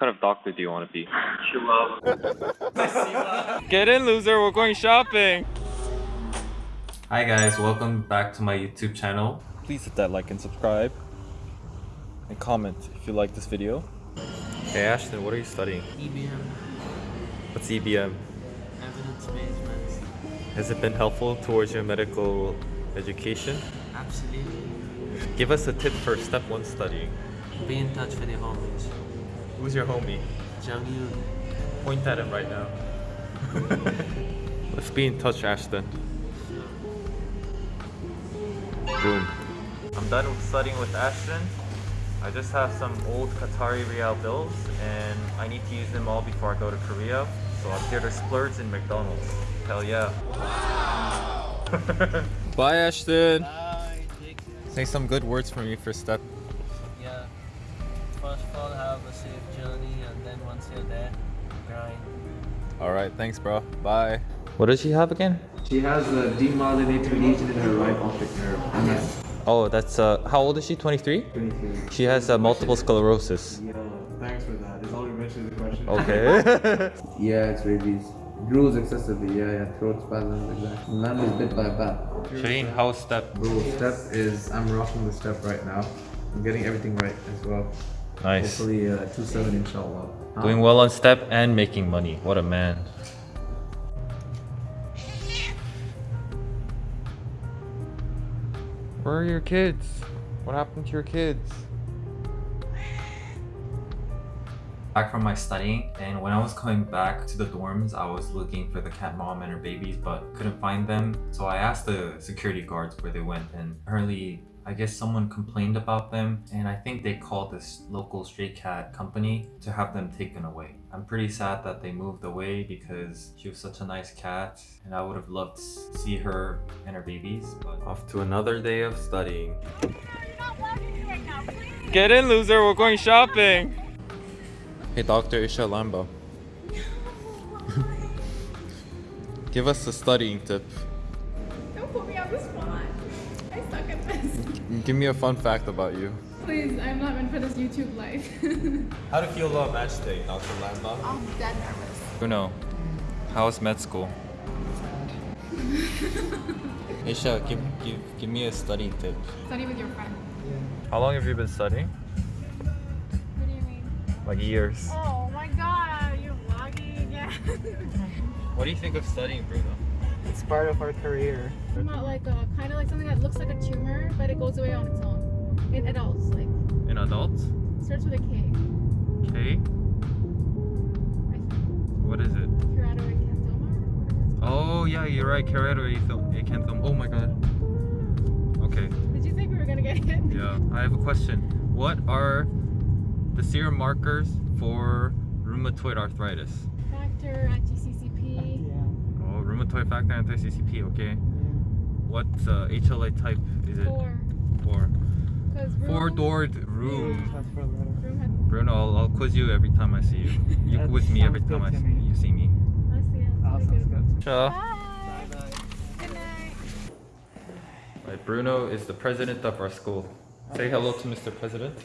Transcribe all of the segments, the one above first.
kind of doctor do you want to be? Get in, loser. We're going shopping. Hi guys, welcome back to my YouTube channel. Please hit that like and subscribe. And comment if you like this video. Hey Ashton, what are you studying? EBM, What's E EBM? evidence-based medicine. Has it been helpful towards your medical education? Absolutely. Give us a tip for step one studying. Be in touch with your homies. Who's your homie? Jung Yoon. Point at him right now. Let's be in touch, Ashton. Boom. I'm done with studying with Ashton. I just have some old Qatari Riyal bills and I need to use them all before I go to Korea. So I'm here to splurge in McDonald's. Hell yeah. Bye Ashton. Bye. Take. Say some good words for me for step. Yeah. First of all, have a safe journey, and then once you're there, grind. Alright, thanks bro. Bye. What does she have again? She has a demyelinating lesion in her right optic nerve. MS. Oh, that's uh how old is she? 23? 23. She has uh, multiple sclerosis. Yeah, thanks for that. It's only mentioned the question. Okay. Yeah, it's rabies. Drools excessively, yeah, yeah. Throat spasms, exactly. Man is bit by a bat. Shireen, how's step? Bro, step is, I'm rocking the step right now. I'm getting everything right as well. Nice. Hopefully, uh, 2-7 inshallah. Huh? Doing well on step and making money. What a man. Where are your kids? What happened to your kids? Back from my studying, and when I was coming back to the dorms, I was looking for the cat mom and her babies, but couldn't find them. So I asked the security guards where they went, and apparently, I guess someone complained about them, and I think they called this local stray cat company to have them taken away. I'm pretty sad that they moved away because she was such a nice cat, and I would have loved to see her and her babies. But off to another day of studying. Get in, loser. We're going shopping. Hey, Dr. Isha Lamba. Give us a studying tip. Don't put me on the spot. I suck at this. Give me a fun fact about you. Please, I'm not meant for this YouTube life. How do you feel about match day, Dr. Lamba? I'm dead nervous. Bruno, how's med school? Isha, give, give, give me a studying tip. Study with your friend. How long have you been studying? What do you mean? Like years. Oh my god, you're vlogging again. What do you think of studying, Bruno? It's part of our career. not like uh, a kind of like something that looks like a tumor, but it goes away on its own. In adults, like In adults? It starts with a K. Okay. I think. What is it? Keratoacanthoma or. Oh yeah, you're right. Keratoacanthum. Oh my god. Okay. Did you think we were gonna get hit? Yeah. I have a question. What are the serum markers for rheumatoid arthritis? Factor, anti-CCP. Oh, rheumatoid factor anti-CCP. Okay. What uh, HLA type is it? Four. Four. Four-doored room. Room had. Bruno, I'll, I'll quiz you every time I see you. You That quiz me every time I see, me. you see me. Honestly, yeah, it's Ah, pretty sounds good. good. Sure. Bye. Bye-bye. Good night. Right, Bruno is the president of our school. Say hello to Mr. President.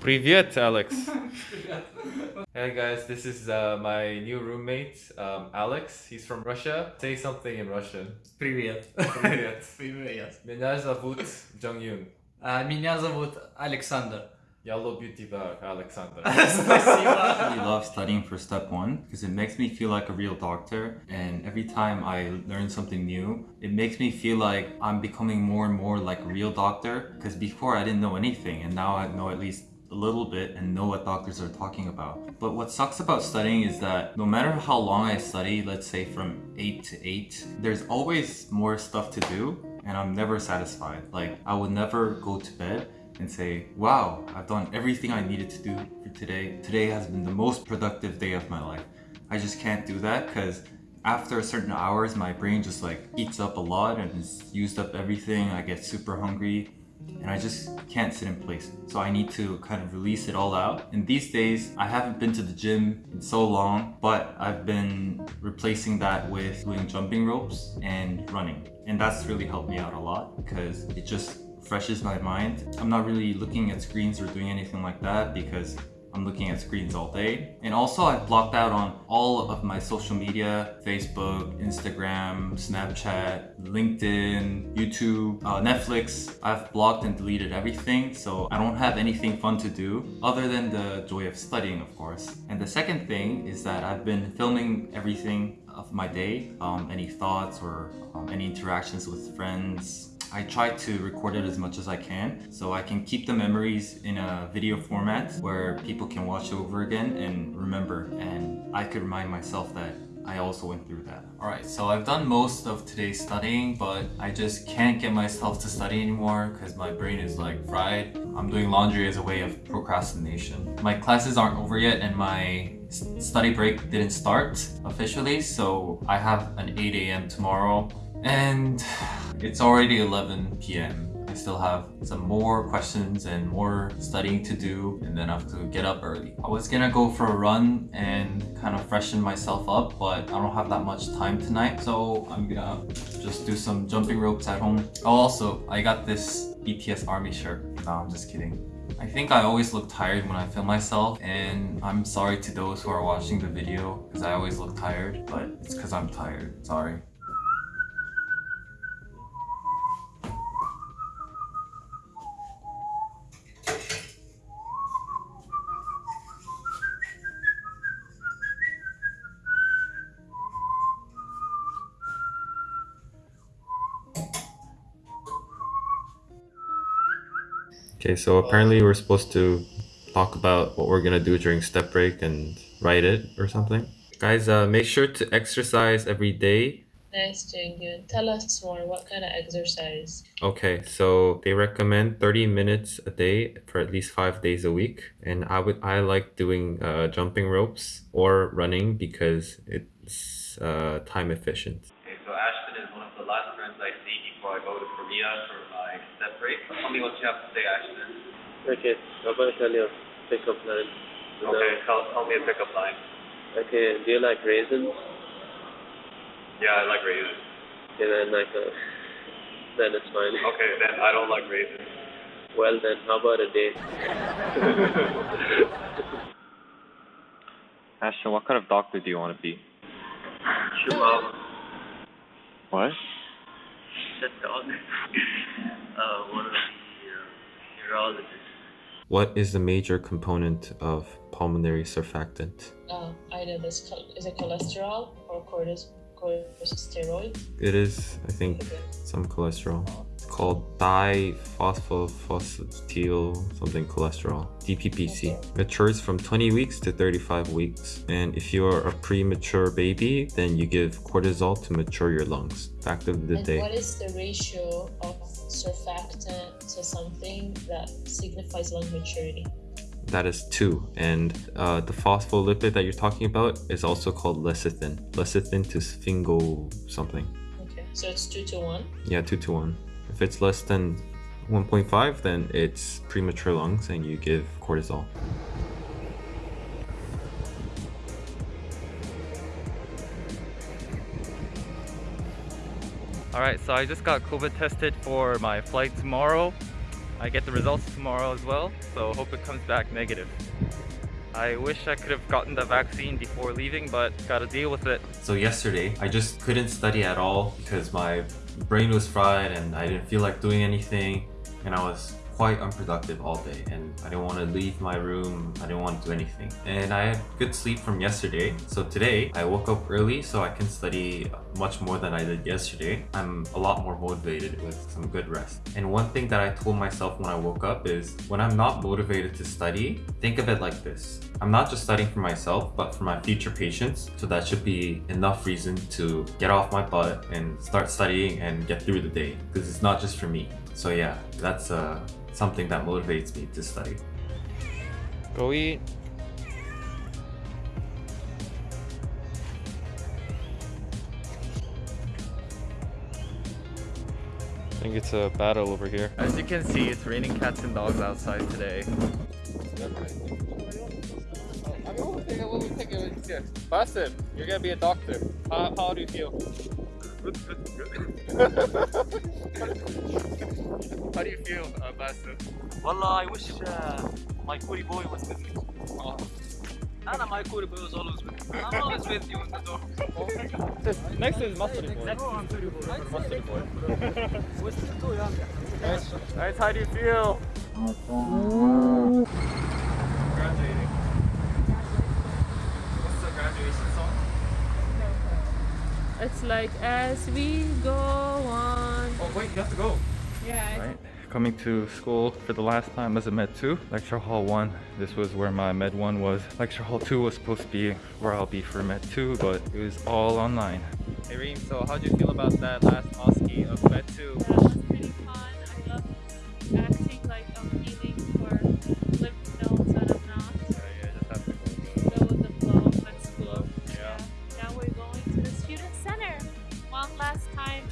Привет, Alex. hey guys, this is uh, my new roommate, um, Alex. He's from Russia. Say something in Russian. Привет. Привет. Привет. Меня зовут Jung А, Меня зовут Александр. Yellow Beauty Bag, Alexander. I love studying for step one because it makes me feel like a real doctor. And every time I learn something new, it makes me feel like I'm becoming more and more like a real doctor. Because before I didn't know anything and now I know at least a little bit and know what doctors are talking about. But what sucks about studying is that no matter how long I study, let's say from 8 to 8, there's always more stuff to do and I'm never satisfied. Like I would never go to bed and say, wow, I've done everything I needed to do for today. Today has been the most productive day of my life. I just can't do that because after a certain hours, my brain just like eats up a lot and has used up everything. I get super hungry and I just can't sit in place. So I need to kind of release it all out. And these days, I haven't been to the gym in so long, but I've been replacing that with doing jumping ropes and running. And that's really helped me out a lot because it just refreshes my mind. I'm not really looking at screens or doing anything like that because I'm looking at screens all day. And also I've blocked out on all of my social media, Facebook, Instagram, Snapchat, LinkedIn, YouTube, uh, Netflix. I've blocked and deleted everything, so I don't have anything fun to do other than the joy of studying, of course. And the second thing is that I've been filming everything of my day, um, any thoughts or um, any interactions with friends, I try to record it as much as I can so I can keep the memories in a video format where people can watch over again and remember and I could remind myself that I also went through that. Alright, so I've done most of today's studying, but I just can't get myself to study anymore because my brain is like fried. I'm doing laundry as a way of procrastination. My classes aren't over yet and my study break didn't start officially, so I have an 8 a.m. tomorrow and it's already 11 p.m. I still have some more questions and more studying to do and then I have to get up early. I was gonna go for a run and kind of freshen myself up but I don't have that much time tonight so I'm gonna just do some jumping ropes at home. Oh also, I got this BTS army shirt. No, I'm just kidding. I think I always look tired when I film myself and I'm sorry to those who are watching the video because I always look tired but it's because I'm tired. Sorry. Okay, so apparently we're supposed to talk about what we're gonna do during step break and write it or something. Guys, uh, make sure to exercise every day. Nice, Junghyun. Tell us more. What kind of exercise? Okay, so they recommend 30 minutes a day for at least five days a week. And I would I like doing uh, jumping ropes or running because it's uh, time efficient. Okay, so Ashton is one of the last friends I see before I go to Korea for my step break. Tell me what you have to say, Ashton. Okay, I'm gonna tell you a pickup line. Okay, tell, tell me a pickup line. Okay, do you like raisins? Yeah, I like raisins. Okay, then like uh, then it's fine. Okay, then I don't like raisins. Well then, how about a date? Ashton, what kind of doctor do you want to be? Chihuahua. What? The dog. uh, one of the uh, neurologists. What is the major component of pulmonary surfactant? Uh, either this is it cholesterol or cortis- corticosteroid? It is, I think, Okay. some cholesterol. It's called diphosphophosphatidyl something cholesterol, DPPC. Matures from 20 weeks to 35 weeks. And if you are a premature baby, then you give cortisol to mature your lungs. Fact of the and day. what is the ratio of surfactant to something that signifies lung maturity? That is two. And uh, the phospholipid that you're talking about is also called lecithin. Lecithin to sphingol something. Okay, so it's two to one. Yeah, two to one. If it's less than 1.5, then it's premature lungs and you give cortisol. Alright, so I just got COVID tested for my flight tomorrow. I get the results tomorrow as well, so hope it comes back negative. I wish I could have gotten the vaccine before leaving, but gotta deal with it. So yesterday, I just couldn't study at all because my brain was fried and I didn't feel like doing anything and I was quite unproductive all day and I didn't want to leave my room, I didn't want to do anything. And I had good sleep from yesterday, so today I woke up early so I can study much more than I did yesterday. I'm a lot more motivated with some good rest. And one thing that I told myself when I woke up is when I'm not motivated to study, think of it like this. I'm not just studying for myself, but for my future patients. So that should be enough reason to get off my butt and start studying and get through the day. Because it's not just for me. So yeah, that's uh, something that motivates me to study. Go eat. I think it's a battle over here. As you can see, it's raining cats and dogs outside today. Basim, you're gonna be a doctor. How, how do you feel? Good, good, good. How do you feel, uh, Basu? Wallah, I wish uh, my Kuri boy was with me. Oh. Anna, my Kuri boy was always with me. I'm always with you in the door. Next is Mustard Boy. Mustard Boy. Guys, how do you feel? Graduating. What's the graduation song? It's like as we go on. Oh wait, you have to go. Yeah. Right. Coming to school for the last time as a Med 2. Lecture Hall 1, this was where my Med 1 was. Lecture Hall 2 was supposed to be where I'll be for Med 2, but it was all online. Hey Reem, so how'd you feel about that last OSCE of Med 2? That was pretty fun. I love acting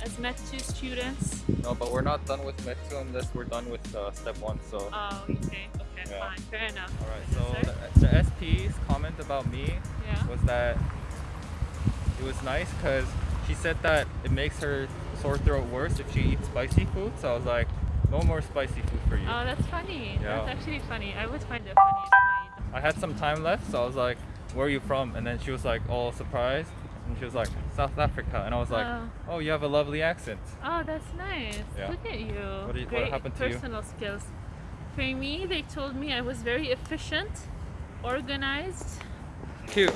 as Med 2 students. No, but we're not done with Med 2 unless we're done with uh, step 1, so. Oh, okay. Okay, Yeah. fine. Fair enough. Alright, so the, the SP's comment about me Yeah. was that it was nice because she said that it makes her sore throat worse if she eats spicy food. So I was like, no more spicy food for you. Oh, that's funny. Yeah. That's actually funny. I would find it funny if I I had some time left, so I was like, where are you from? And then she was like, all surprised. And she was like, South Africa. And I was like, Oh. oh, you have a lovely accent. Oh, that's nice. Yeah. Look at you. What do you- what Great happened to you? personal skills. For me, they told me I was very efficient, organized. Cute.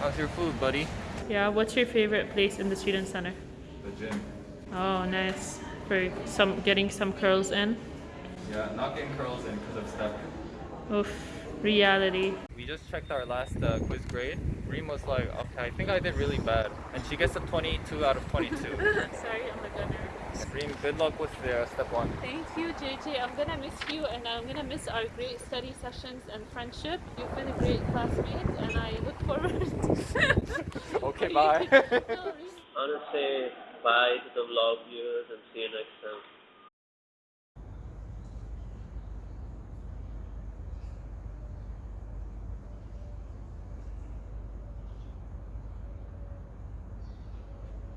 How's your food, buddy? Yeah, what's your favorite place in the student center? The gym. Oh, nice. For some getting some curls in. Yeah, not getting curls in because of stuff. Oof, reality. We just checked our last uh, quiz grade. Reem was like, okay, I think I did really bad. And she gets a 22 out of 22. Sorry, I'm a gunner. Reem, good luck with the uh, step one. Thank you, JJ. I'm gonna miss you, and I'm gonna miss our great study sessions and friendship. You've been a great classmate, and I look forward. Okay, bye. to- I want to say bye to the vlog viewers and see you next time.